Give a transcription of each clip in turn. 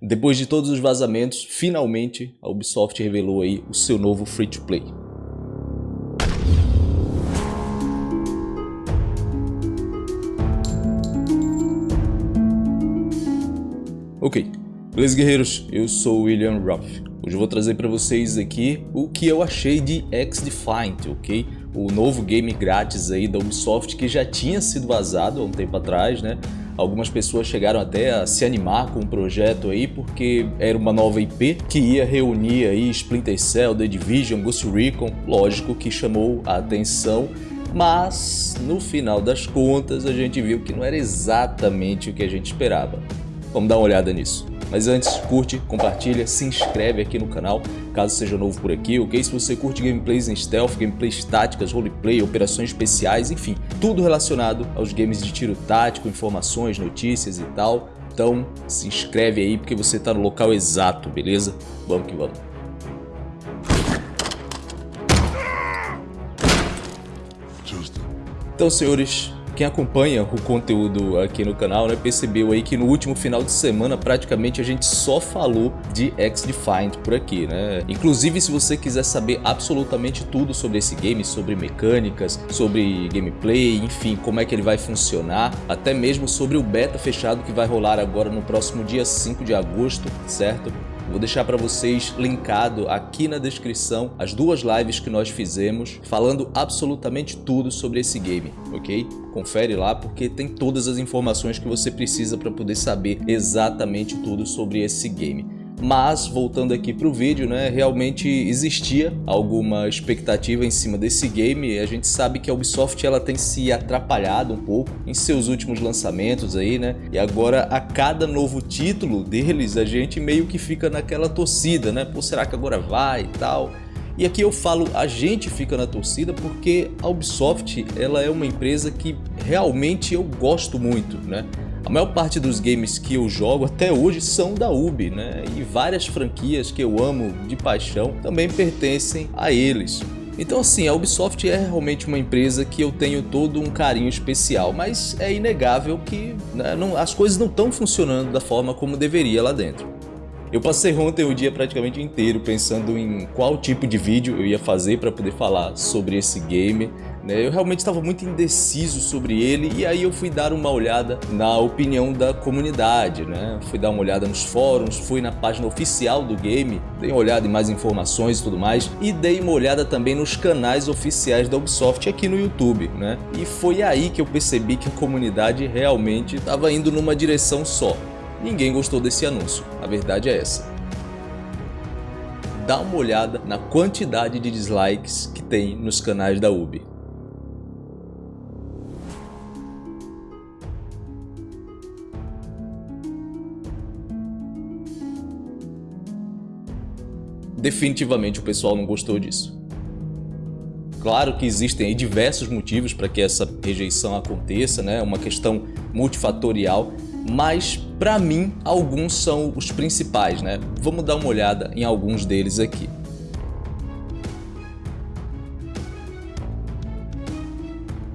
Depois de todos os vazamentos, finalmente a Ubisoft revelou aí o seu novo free-to-play. Ok, beleza guerreiros? Eu sou William Ruff. Hoje eu vou trazer para vocês aqui o que eu achei de X-Defiant, ok? O novo game grátis aí da Ubisoft que já tinha sido vazado há um tempo atrás, né? Algumas pessoas chegaram até a se animar com o projeto aí porque era uma nova IP que ia reunir aí Splinter Cell, The Division, Ghost Recon, lógico que chamou a atenção mas no final das contas a gente viu que não era exatamente o que a gente esperava. Vamos dar uma olhada nisso. Mas antes, curte, compartilha, se inscreve aqui no canal, caso seja novo por aqui, ok? Se você curte gameplays em stealth, gameplays táticas, roleplay, operações especiais, enfim, tudo relacionado aos games de tiro tático, informações, notícias e tal, então se inscreve aí porque você está no local exato, beleza? Vamos que vamos. Então, senhores, quem acompanha o conteúdo aqui no canal né, percebeu aí que no último final de semana praticamente a gente só falou de X-Defiant por aqui, né? Inclusive se você quiser saber absolutamente tudo sobre esse game, sobre mecânicas, sobre gameplay, enfim, como é que ele vai funcionar, até mesmo sobre o beta fechado que vai rolar agora no próximo dia 5 de agosto, certo? Vou deixar para vocês linkado aqui na descrição as duas lives que nós fizemos falando absolutamente tudo sobre esse game, ok? Confere lá porque tem todas as informações que você precisa para poder saber exatamente tudo sobre esse game. Mas, voltando aqui para o vídeo, né, realmente existia alguma expectativa em cima desse game. A gente sabe que a Ubisoft ela tem se atrapalhado um pouco em seus últimos lançamentos aí, né? E agora a cada novo título deles a gente meio que fica naquela torcida, né? Pô, será que agora vai e tal? E aqui eu falo a gente fica na torcida porque a Ubisoft ela é uma empresa que realmente eu gosto muito, né? A maior parte dos games que eu jogo até hoje são da Ubi, né? E várias franquias que eu amo de paixão também pertencem a eles. Então assim, a Ubisoft é realmente uma empresa que eu tenho todo um carinho especial, mas é inegável que né, não, as coisas não estão funcionando da forma como deveria lá dentro. Eu passei ontem o dia praticamente inteiro pensando em qual tipo de vídeo eu ia fazer para poder falar sobre esse game, né? Eu realmente estava muito indeciso sobre ele e aí eu fui dar uma olhada na opinião da comunidade, né? Fui dar uma olhada nos fóruns, fui na página oficial do game, dei uma olhada em mais informações e tudo mais e dei uma olhada também nos canais oficiais da Ubisoft aqui no YouTube, né? E foi aí que eu percebi que a comunidade realmente estava indo numa direção só. Ninguém gostou desse anúncio, a verdade é essa dá uma olhada na quantidade de dislikes que tem nos canais da UBI. Definitivamente o pessoal não gostou disso. Claro que existem diversos motivos para que essa rejeição aconteça, né? uma questão multifatorial, mas para mim alguns são os principais. Né? Vamos dar uma olhada em alguns deles aqui.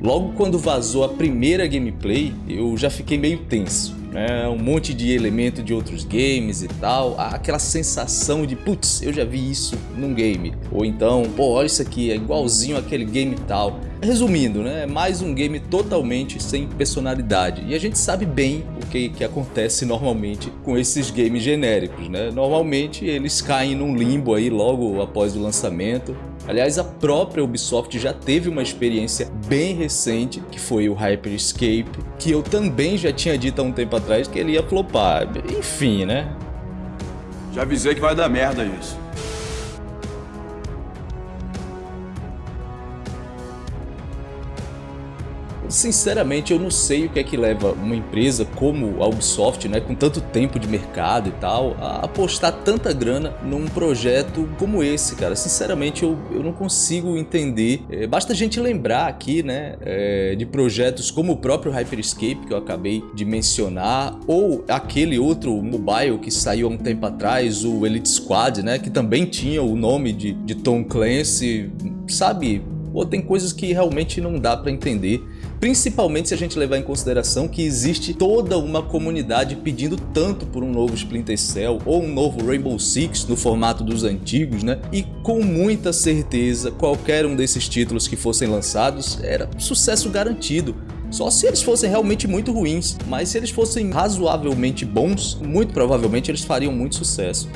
Logo quando vazou a primeira gameplay, eu já fiquei meio tenso né? um monte de elemento de outros games e tal, aquela sensação de putz, eu já vi isso num game, ou então, pô, olha isso aqui, é igualzinho aquele game tal. Resumindo, né, é mais um game totalmente sem personalidade e a gente sabe bem o que, que acontece normalmente com esses games genéricos, né? Normalmente eles caem num limbo aí logo após o lançamento, Aliás, a própria Ubisoft já teve uma experiência bem recente, que foi o Hyperscape, que eu também já tinha dito há um tempo atrás que ele ia flopar. Enfim, né? Já avisei que vai dar merda isso. Sinceramente, eu não sei o que é que leva uma empresa como a Ubisoft, né, com tanto tempo de mercado e tal, a apostar tanta grana num projeto como esse, cara. Sinceramente, eu, eu não consigo entender. É, basta a gente lembrar aqui, né, é, de projetos como o próprio Hyperscape, que eu acabei de mencionar, ou aquele outro mobile que saiu há um tempo atrás, o Elite Squad, né, que também tinha o nome de, de Tom Clancy, sabe? Ou tem coisas que realmente não dá para entender Principalmente se a gente levar em consideração que existe toda uma comunidade pedindo tanto por um novo Splinter Cell ou um novo Rainbow Six no formato dos antigos, né? E com muita certeza qualquer um desses títulos que fossem lançados era sucesso garantido. Só se eles fossem realmente muito ruins, mas se eles fossem razoavelmente bons, muito provavelmente eles fariam muito sucesso.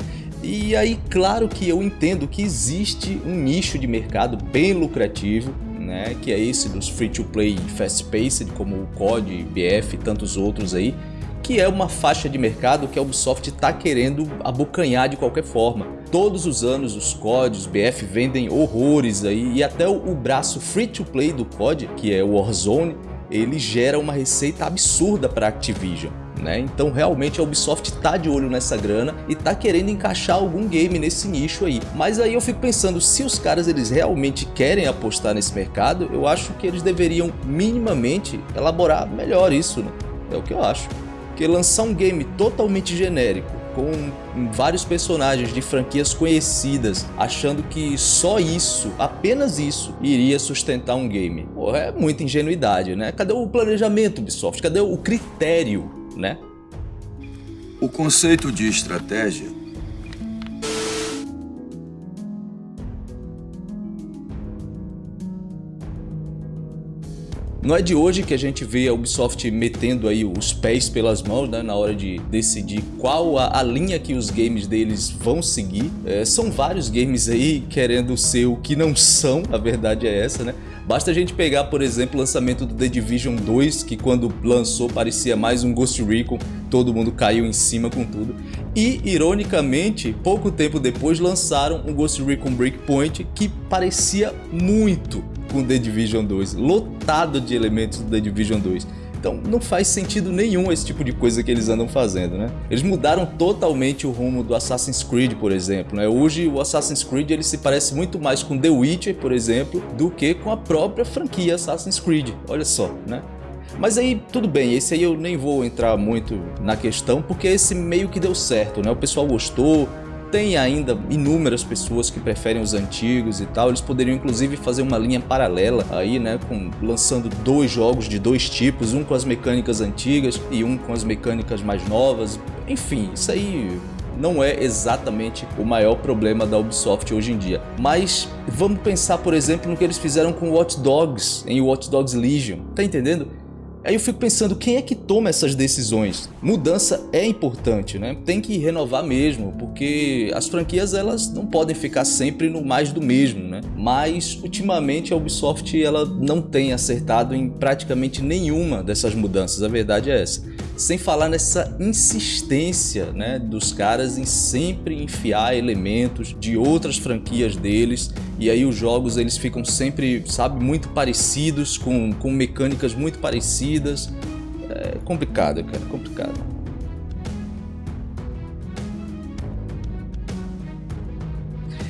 E aí, claro que eu entendo que existe um nicho de mercado bem lucrativo, né, que é esse dos free-to-play fast-paced, como o COD, BF e tantos outros aí, que é uma faixa de mercado que a Ubisoft está querendo abocanhar de qualquer forma. Todos os anos os CODs, BF vendem horrores aí, e até o braço free-to-play do COD, que é o Warzone, ele gera uma receita absurda para a Activision. Né? Então realmente a Ubisoft tá de olho nessa grana e tá querendo encaixar algum game nesse nicho aí. Mas aí eu fico pensando, se os caras eles realmente querem apostar nesse mercado, eu acho que eles deveriam minimamente elaborar melhor isso, né? É o que eu acho. Porque lançar um game totalmente genérico, com vários personagens de franquias conhecidas, achando que só isso, apenas isso, iria sustentar um game. É muita ingenuidade, né? Cadê o planejamento, Ubisoft? Cadê o critério, né? O conceito de estratégia Não é de hoje que a gente vê a Ubisoft metendo aí os pés pelas mãos né, na hora de decidir qual a, a, linha que os games deles vão seguir. É, são vários games aí querendo ser o que não são, a verdade é essa, né? Basta a gente pegar, por exemplo, o lançamento do The Division 2, que quando lançou parecia mais um Ghost Recon, todo mundo caiu em cima com tudo. E, ironicamente, pouco tempo depois lançaram um Ghost Recon Breakpoint que parecia muito com The Division 2, lotado de elementos do The Division 2. Então não faz sentido nenhum esse tipo de coisa que eles andam fazendo, né? Eles mudaram totalmente o rumo do Assassin's Creed, por exemplo, né? Hoje o Assassin's Creed ele se parece muito mais com The Witcher, por exemplo, do que com a própria franquia Assassin's Creed, olha só, né? Mas aí, tudo bem, esse aí eu nem vou entrar muito na questão, porque esse meio que deu certo, né? O pessoal gostou, tem ainda inúmeras pessoas que preferem os antigos e tal, eles poderiam inclusive fazer uma linha paralela aí, né, com, lançando dois jogos de dois tipos, um com as mecânicas antigas e um com as mecânicas mais novas, enfim, isso aí não é exatamente o maior problema da Ubisoft hoje em dia. Mas vamos pensar, por exemplo, no que eles fizeram com Watch Dogs, em Watch Dogs Legion, tá entendendo? Aí eu fico pensando, quem é que toma essas decisões? Mudança é importante, né? Tem que renovar mesmo, porque as franquias elas não podem ficar sempre no mais do mesmo, né? Mas ultimamente a Ubisoft ela não tem acertado em praticamente nenhuma dessas mudanças, a verdade é essa. Sem falar nessa insistência né, dos caras em sempre enfiar elementos de outras franquias deles e aí os jogos eles ficam sempre, sabe, muito parecidos, com, com mecânicas muito parecidas. É complicado, cara, complicado.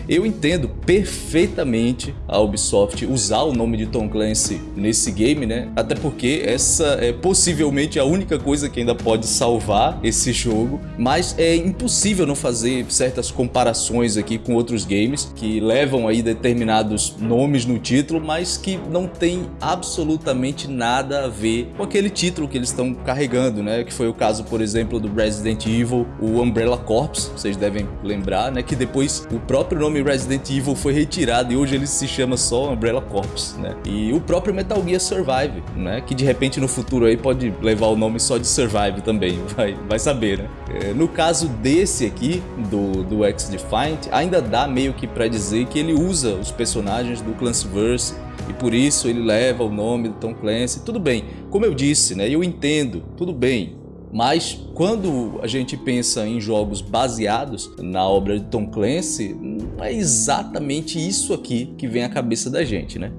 Eu entendo perfeitamente a Ubisoft usar o nome de Tom Clancy nesse game, né? Até porque essa é possivelmente a única coisa que ainda pode salvar esse jogo, mas é impossível não fazer certas comparações aqui com outros games que levam aí determinados nomes no título, mas que não tem absolutamente nada a ver com aquele título que eles estão carregando, né? Que foi o caso, por exemplo, do Resident Evil, o Umbrella Corps, vocês devem lembrar, né? Que depois o próprio nome nome Resident Evil foi retirado e hoje ele se chama só Umbrella Corps, né? E o próprio Metal Gear Survive, né? Que de repente no futuro aí pode levar o nome só de Survive também, vai, vai saber, né? É, no caso desse aqui, do, do X-Defiant, ainda dá meio que pra dizer que ele usa os personagens do Clancyverse e por isso ele leva o nome do Tom Clancy, tudo bem. Como eu disse, né? Eu entendo, tudo bem, mas quando a gente pensa em jogos baseados na obra de Tom Clancy, não é exatamente isso aqui que vem à cabeça da gente, né?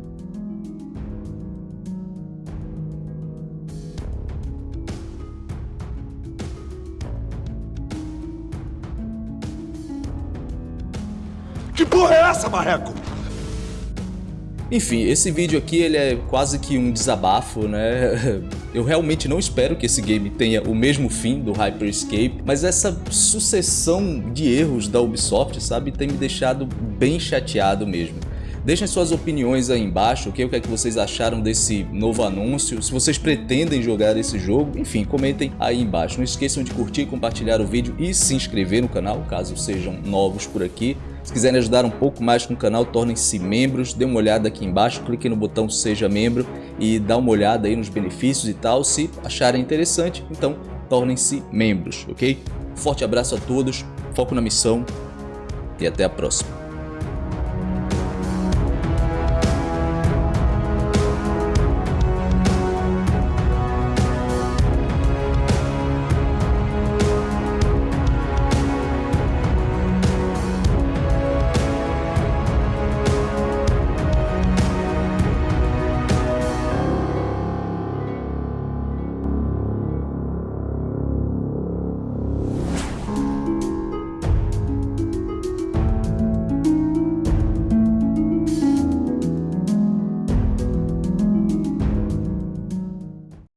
Que porra é essa, Marreco? Enfim, esse vídeo aqui ele é quase que um desabafo, né? Eu realmente não espero que esse game tenha o mesmo fim do Hyperscape, mas essa sucessão de erros da Ubisoft, sabe, tem me deixado bem chateado mesmo. Deixem suas opiniões aí embaixo, okay? o que é que vocês acharam desse novo anúncio, se vocês pretendem jogar esse jogo, enfim, comentem aí embaixo. Não esqueçam de curtir, compartilhar o vídeo e se inscrever no canal, caso sejam novos por aqui. Se quiserem ajudar um pouco mais com o canal, tornem-se membros, dê uma olhada aqui embaixo, clique no botão seja membro e dá uma olhada aí nos benefícios e tal, se acharem interessante, então tornem-se membros, ok? Forte abraço a todos, foco na missão e até a próxima.